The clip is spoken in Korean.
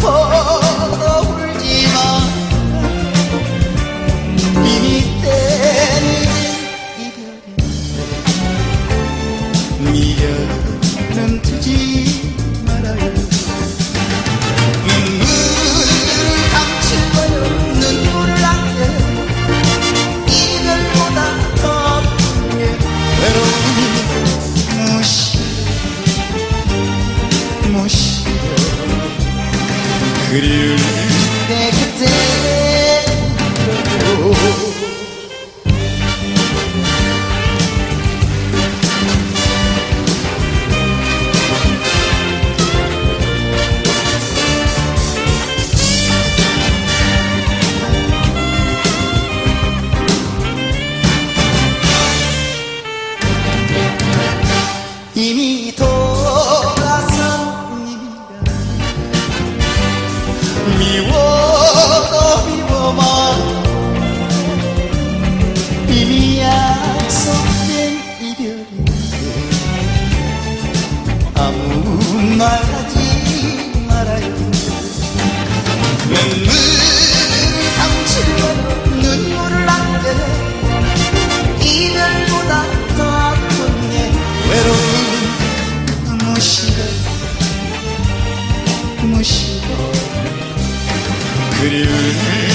슬퍼 울지마 이미 때는 이별에 미련은 두지 Good you 미워도 미워만 이미 약속된 이별인데 아무 말 하지 말아요. 눈물을 감추고 눈물을 남겨내 이별보다 더 아픈 내 외로움 무시해 무시 Good evening.